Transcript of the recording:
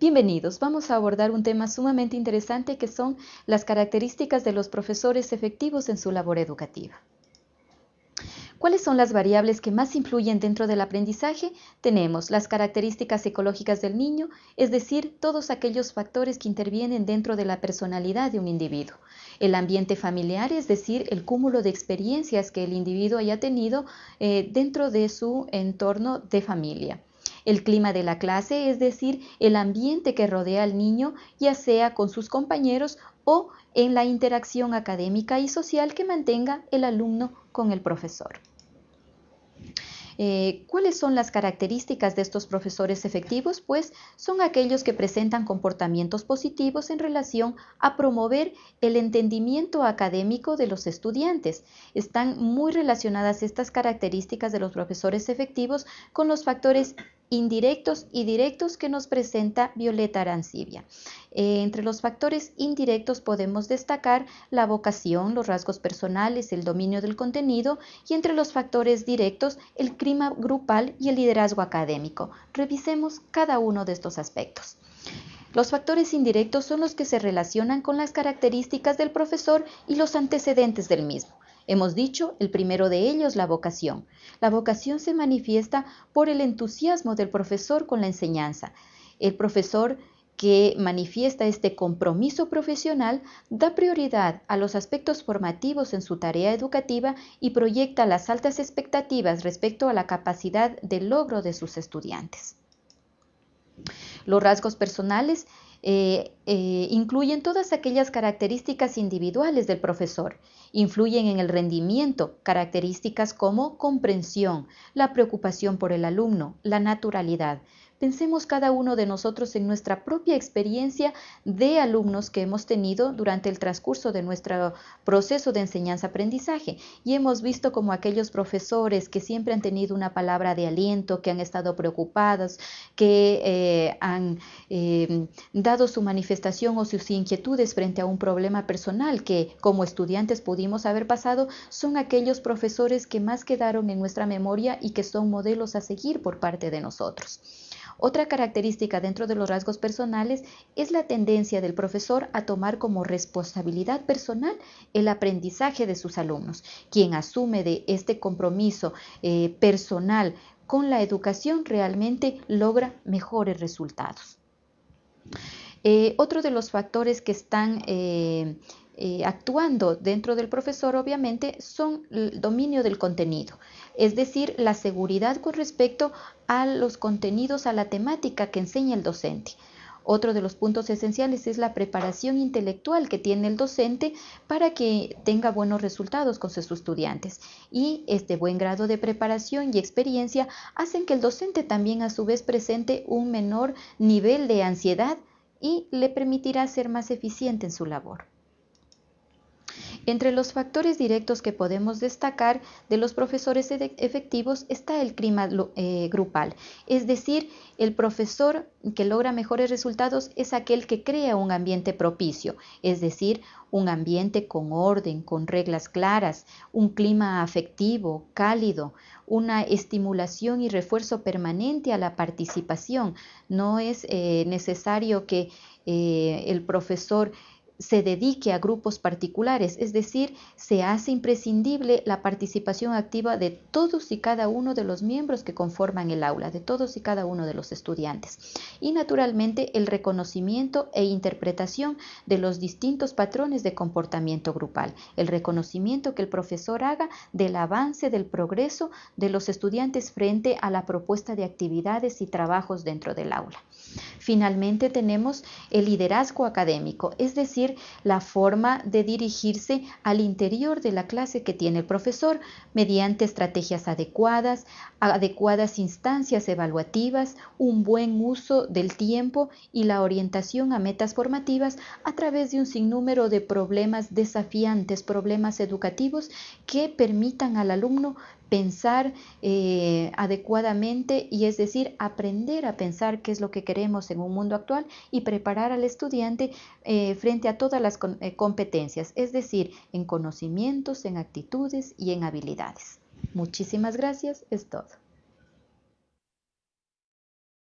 Bienvenidos, vamos a abordar un tema sumamente interesante que son las características de los profesores efectivos en su labor educativa. ¿Cuáles son las variables que más influyen dentro del aprendizaje? Tenemos las características psicológicas del niño, es decir, todos aquellos factores que intervienen dentro de la personalidad de un individuo. El ambiente familiar, es decir, el cúmulo de experiencias que el individuo haya tenido eh, dentro de su entorno de familia el clima de la clase, es decir, el ambiente que rodea al niño, ya sea con sus compañeros o en la interacción académica y social que mantenga el alumno con el profesor. Eh, ¿Cuáles son las características de estos profesores efectivos? Pues son aquellos que presentan comportamientos positivos en relación a promover el entendimiento académico de los estudiantes. Están muy relacionadas estas características de los profesores efectivos con los factores indirectos y directos que nos presenta Violeta Arancibia. Eh, entre los factores indirectos podemos destacar la vocación, los rasgos personales, el dominio del contenido y entre los factores directos el clima grupal y el liderazgo académico. Revisemos cada uno de estos aspectos. Los factores indirectos son los que se relacionan con las características del profesor y los antecedentes del mismo. Hemos dicho, el primero de ellos, la vocación. La vocación se manifiesta por el entusiasmo del profesor con la enseñanza. El profesor que manifiesta este compromiso profesional da prioridad a los aspectos formativos en su tarea educativa y proyecta las altas expectativas respecto a la capacidad de logro de sus estudiantes. Los rasgos personales eh, eh, incluyen todas aquellas características individuales del profesor, influyen en el rendimiento, características como comprensión, la preocupación por el alumno, la naturalidad, Pensemos cada uno de nosotros en nuestra propia experiencia de alumnos que hemos tenido durante el transcurso de nuestro proceso de enseñanza-aprendizaje y hemos visto como aquellos profesores que siempre han tenido una palabra de aliento, que han estado preocupados, que eh, han eh, dado su manifestación o sus inquietudes frente a un problema personal que como estudiantes pudimos haber pasado, son aquellos profesores que más quedaron en nuestra memoria y que son modelos a seguir por parte de nosotros. Otra característica dentro de los rasgos personales es la tendencia del profesor a tomar como responsabilidad personal el aprendizaje de sus alumnos. Quien asume de este compromiso eh, personal con la educación realmente logra mejores resultados. Eh, otro de los factores que están eh, eh, actuando dentro del profesor, obviamente, son el dominio del contenido, es decir, la seguridad con respecto a los contenidos, a la temática que enseña el docente. Otro de los puntos esenciales es la preparación intelectual que tiene el docente para que tenga buenos resultados con sus estudiantes. Y este buen grado de preparación y experiencia hacen que el docente también a su vez presente un menor nivel de ansiedad y le permitirá ser más eficiente en su labor. Entre los factores directos que podemos destacar de los profesores efectivos está el clima eh, grupal, es decir, el profesor que logra mejores resultados es aquel que crea un ambiente propicio, es decir, un ambiente con orden, con reglas claras, un clima afectivo, cálido, una estimulación y refuerzo permanente a la participación. No es eh, necesario que eh, el profesor se dedique a grupos particulares, es decir, se hace imprescindible la participación activa de todos y cada uno de los miembros que conforman el aula, de todos y cada uno de los estudiantes. Y naturalmente el reconocimiento e interpretación de los distintos patrones de comportamiento grupal, el reconocimiento que el profesor haga del avance, del progreso de los estudiantes frente a la propuesta de actividades y trabajos dentro del aula. Finalmente tenemos el liderazgo académico, es decir, la forma de dirigirse al interior de la clase que tiene el profesor mediante estrategias adecuadas, adecuadas instancias evaluativas, un buen uso del tiempo y la orientación a metas formativas a través de un sinnúmero de problemas desafiantes, problemas educativos que permitan al alumno pensar eh, adecuadamente y es decir, aprender a pensar qué es lo que queremos en un mundo actual y preparar al estudiante eh, frente a todas las eh, competencias, es decir, en conocimientos, en actitudes y en habilidades. Muchísimas gracias, es todo.